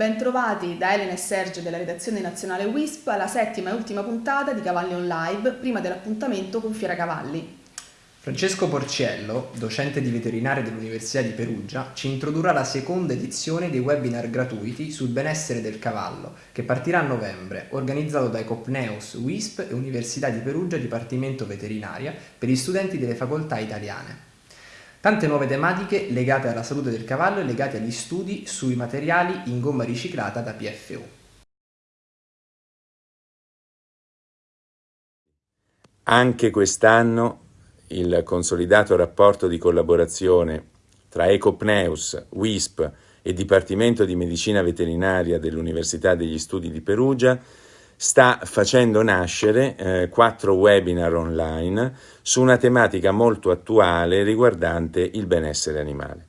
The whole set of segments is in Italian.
bentrovati da Elena e Sergio della redazione nazionale WISP alla settima e ultima puntata di Cavalli on Live prima dell'appuntamento con Fiera Cavalli. Francesco Porciello, docente di veterinaria dell'Università di Perugia, ci introdurrà la seconda edizione dei webinar gratuiti sul benessere del cavallo, che partirà a novembre, organizzato da Ecopneus, WISP e Università di Perugia Dipartimento Veterinaria per gli studenti delle facoltà italiane. Tante nuove tematiche legate alla salute del cavallo e legate agli studi sui materiali in gomma riciclata da PFU. Anche quest'anno il consolidato rapporto di collaborazione tra Ecopneus, WISP e Dipartimento di Medicina Veterinaria dell'Università degli Studi di Perugia sta facendo nascere eh, quattro webinar online su una tematica molto attuale riguardante il benessere animale.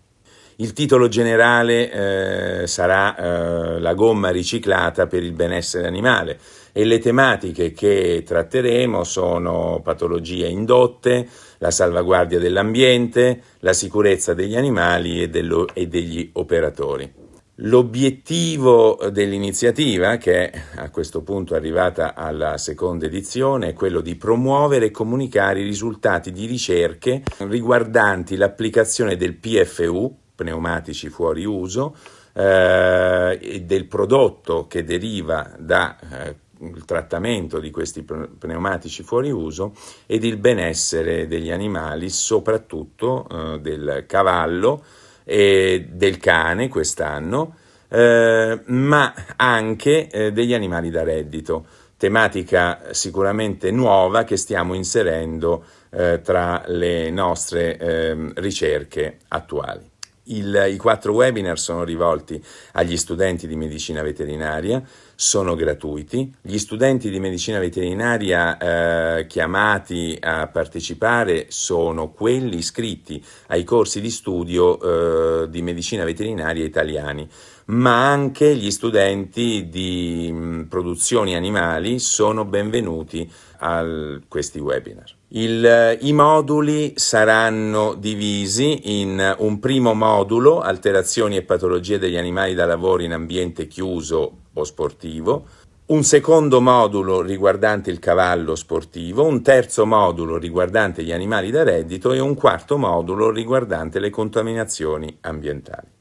Il titolo generale eh, sarà eh, La gomma riciclata per il benessere animale e le tematiche che tratteremo sono patologie indotte, la salvaguardia dell'ambiente, la sicurezza degli animali e, dello, e degli operatori. L'obiettivo dell'iniziativa, che è a questo punto arrivata alla seconda edizione, è quello di promuovere e comunicare i risultati di ricerche riguardanti l'applicazione del PFU, pneumatici fuori uso, eh, e del prodotto che deriva dal eh, trattamento di questi pneumatici fuori uso ed il benessere degli animali, soprattutto eh, del cavallo, e del cane quest'anno, eh, ma anche eh, degli animali da reddito, tematica sicuramente nuova che stiamo inserendo eh, tra le nostre ehm, ricerche attuali. Il, I quattro webinar sono rivolti agli studenti di medicina veterinaria, sono gratuiti. Gli studenti di medicina veterinaria eh, chiamati a partecipare sono quelli iscritti ai corsi di studio eh, di medicina veterinaria italiani, ma anche gli studenti di mm, produzioni animali sono benvenuti a questi webinar. Il, I moduli saranno divisi in un primo modulo, alterazioni e patologie degli animali da lavoro in ambiente chiuso o sportivo, un secondo modulo riguardante il cavallo sportivo, un terzo modulo riguardante gli animali da reddito e un quarto modulo riguardante le contaminazioni ambientali.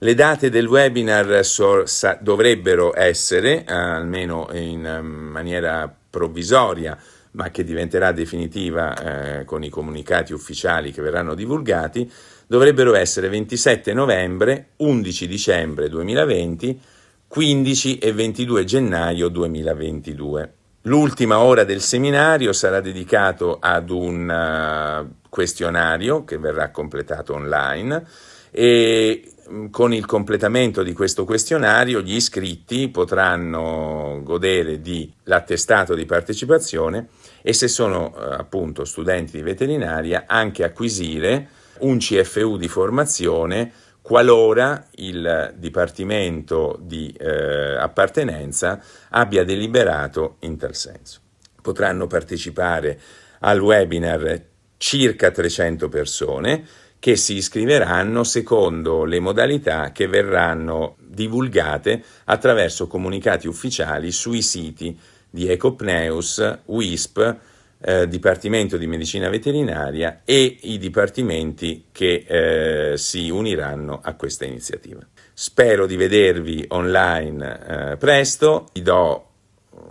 Le date del webinar so, sa, dovrebbero essere, almeno in um, maniera provvisoria, ma che diventerà definitiva eh, con i comunicati ufficiali che verranno divulgati, dovrebbero essere 27 novembre, 11 dicembre 2020, 15 e 22 gennaio 2022. L'ultima ora del seminario sarà dedicato ad un uh, questionario che verrà completato online e con il completamento di questo questionario gli iscritti potranno godere dell'attestato di partecipazione e se sono eh, appunto studenti di veterinaria anche acquisire un CFU di formazione qualora il Dipartimento di eh, appartenenza abbia deliberato in tal senso. Potranno partecipare al webinar circa 300 persone che si iscriveranno secondo le modalità che verranno divulgate attraverso comunicati ufficiali sui siti di Ecopneus, WISP, eh, Dipartimento di Medicina Veterinaria e i dipartimenti che eh, si uniranno a questa iniziativa. Spero di vedervi online eh, presto, vi do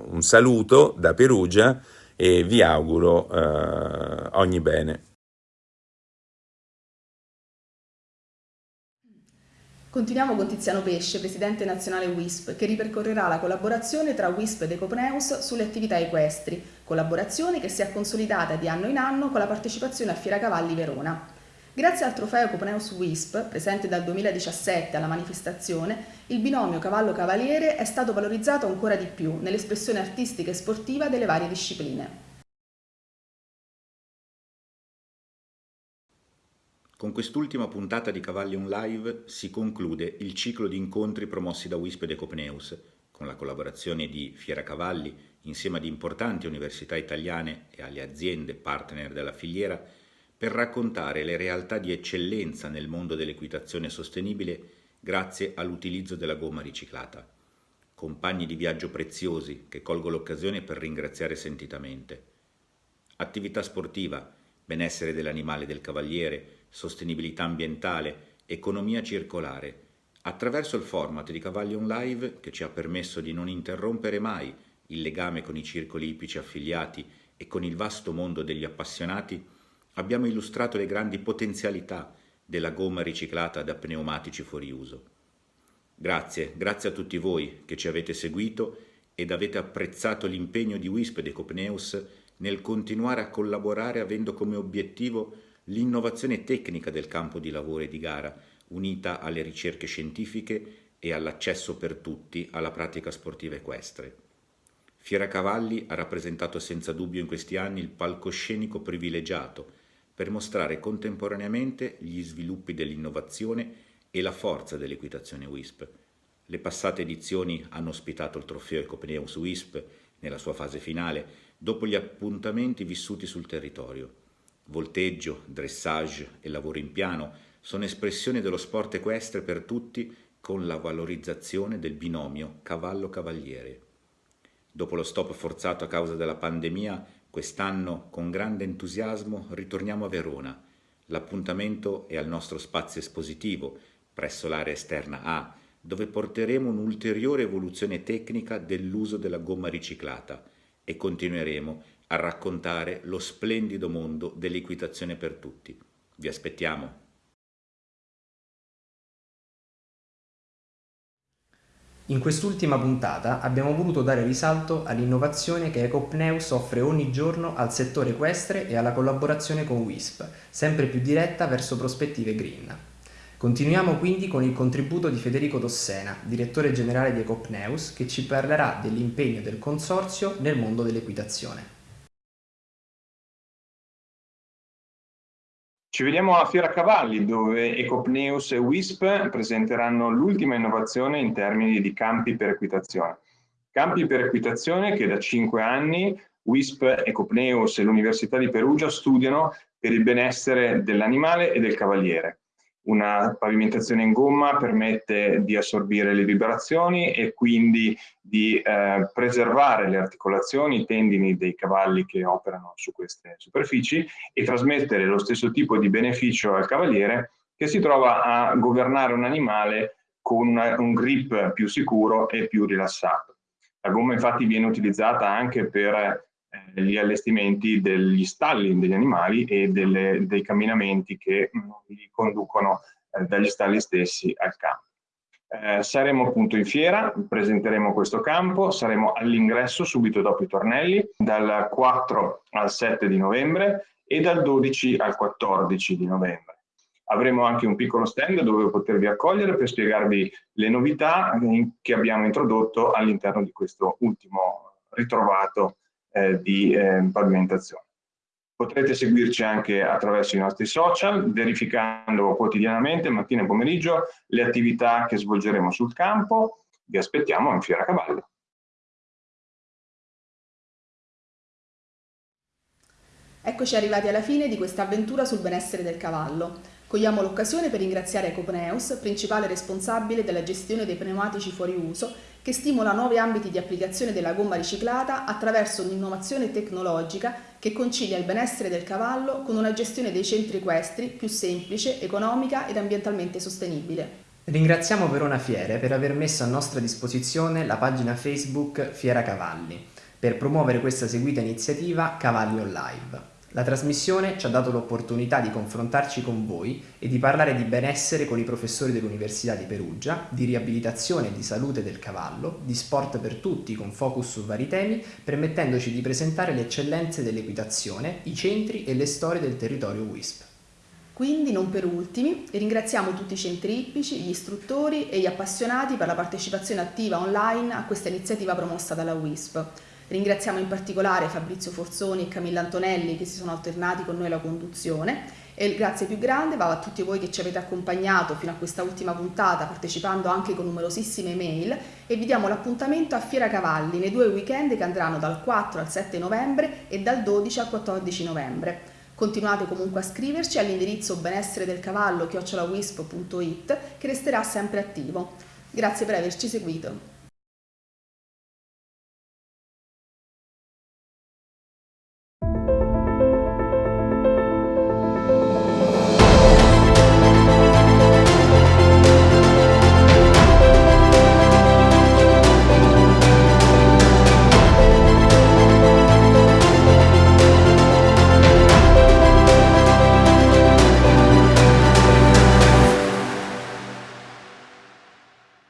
un saluto da Perugia e vi auguro eh, ogni bene. Continuiamo con Tiziano Pesce, presidente nazionale WISP, che ripercorrerà la collaborazione tra WISP ed Ecopneus sulle attività equestri, collaborazione che si è consolidata di anno in anno con la partecipazione a Fiera Cavalli Verona. Grazie al trofeo Ecopneus WISP, presente dal 2017 alla manifestazione, il binomio cavallo-cavaliere è stato valorizzato ancora di più nell'espressione artistica e sportiva delle varie discipline. Con quest'ultima puntata di Cavalli On Live si conclude il ciclo di incontri promossi da WISP ed Ecopneus, con la collaborazione di Fiera Cavalli insieme ad importanti università italiane e alle aziende partner della filiera per raccontare le realtà di eccellenza nel mondo dell'equitazione sostenibile grazie all'utilizzo della gomma riciclata. Compagni di viaggio preziosi che colgo l'occasione per ringraziare sentitamente. Attività sportiva, benessere dell'animale e del cavaliere, sostenibilità ambientale, economia circolare, attraverso il format di Cavalion Live che ci ha permesso di non interrompere mai il legame con i circoli ippici affiliati e con il vasto mondo degli appassionati, abbiamo illustrato le grandi potenzialità della gomma riciclata da pneumatici fuori uso. Grazie, grazie a tutti voi che ci avete seguito ed avete apprezzato l'impegno di WISP ed Ecopneus nel continuare a collaborare avendo come obiettivo l'innovazione tecnica del campo di lavoro e di gara, unita alle ricerche scientifiche e all'accesso per tutti alla pratica sportiva equestre. Fiera Cavalli ha rappresentato senza dubbio in questi anni il palcoscenico privilegiato per mostrare contemporaneamente gli sviluppi dell'innovazione e la forza dell'equitazione WISP. Le passate edizioni hanno ospitato il trofeo Ecopneus WISP nella sua fase finale, dopo gli appuntamenti vissuti sul territorio. Volteggio, dressage e lavoro in piano sono espressioni dello sport equestre per tutti con la valorizzazione del binomio cavallo-cavaliere. Dopo lo stop forzato a causa della pandemia, quest'anno con grande entusiasmo ritorniamo a Verona. L'appuntamento è al nostro spazio espositivo, presso l'area esterna A, dove porteremo un'ulteriore evoluzione tecnica dell'uso della gomma riciclata e continueremo a raccontare lo splendido mondo dell'equitazione per tutti. Vi aspettiamo! In quest'ultima puntata abbiamo voluto dare risalto all'innovazione che Ecopneus offre ogni giorno al settore equestre e alla collaborazione con WISP, sempre più diretta verso prospettive green. Continuiamo quindi con il contributo di Federico Tossena, direttore generale di Ecopneus, che ci parlerà dell'impegno del consorzio nel mondo dell'equitazione. Ci vediamo alla Fiera Cavalli dove Ecopneus e WISP presenteranno l'ultima innovazione in termini di campi per equitazione. Campi per equitazione che da cinque anni WISP, Ecopneus e l'Università di Perugia studiano per il benessere dell'animale e del cavaliere. Una pavimentazione in gomma permette di assorbire le vibrazioni e quindi di eh, preservare le articolazioni, i tendini dei cavalli che operano su queste superfici e trasmettere lo stesso tipo di beneficio al cavaliere che si trova a governare un animale con una, un grip più sicuro e più rilassato. La gomma infatti viene utilizzata anche per eh, gli allestimenti degli stalli degli animali e delle, dei camminamenti che mh, li conducono eh, dagli stalli stessi al campo. Eh, saremo appunto in fiera, presenteremo questo campo, saremo all'ingresso subito dopo i tornelli, dal 4 al 7 di novembre e dal 12 al 14 di novembre. Avremo anche un piccolo stand dove potervi accogliere per spiegarvi le novità che abbiamo introdotto all'interno di questo ultimo ritrovato eh, di eh, pavimentazione. Potrete seguirci anche attraverso i nostri social, verificando quotidianamente, mattina e pomeriggio, le attività che svolgeremo sul campo. Vi aspettiamo in Fiera Cavallo. Eccoci arrivati alla fine di questa avventura sul benessere del cavallo. Cogliamo l'occasione per ringraziare Ecopneus, principale responsabile della gestione dei pneumatici fuori uso, che stimola nuovi ambiti di applicazione della gomma riciclata attraverso un'innovazione tecnologica che concilia il benessere del cavallo con una gestione dei centri equestri più semplice, economica ed ambientalmente sostenibile. Ringraziamo Verona Fiere per aver messo a nostra disposizione la pagina Facebook Fiera Cavalli per promuovere questa seguita iniziativa Cavalli On Live. La trasmissione ci ha dato l'opportunità di confrontarci con voi e di parlare di benessere con i professori dell'Università di Perugia, di riabilitazione e di salute del cavallo, di sport per tutti con focus su vari temi, permettendoci di presentare le eccellenze dell'equitazione, i centri e le storie del territorio WISP. Quindi, non per ultimi, ringraziamo tutti i centri ippici, gli istruttori e gli appassionati per la partecipazione attiva online a questa iniziativa promossa dalla WISP. Ringraziamo in particolare Fabrizio Forzoni e Camilla Antonelli che si sono alternati con noi alla conduzione e il grazie più grande va a tutti voi che ci avete accompagnato fino a questa ultima puntata partecipando anche con numerosissime mail e vi diamo l'appuntamento a Fiera Cavalli nei due weekend che andranno dal 4 al 7 novembre e dal 12 al 14 novembre. Continuate comunque a scriverci all'indirizzo benessere del cavallo chiocciolawisp.it che resterà sempre attivo. Grazie per averci seguito.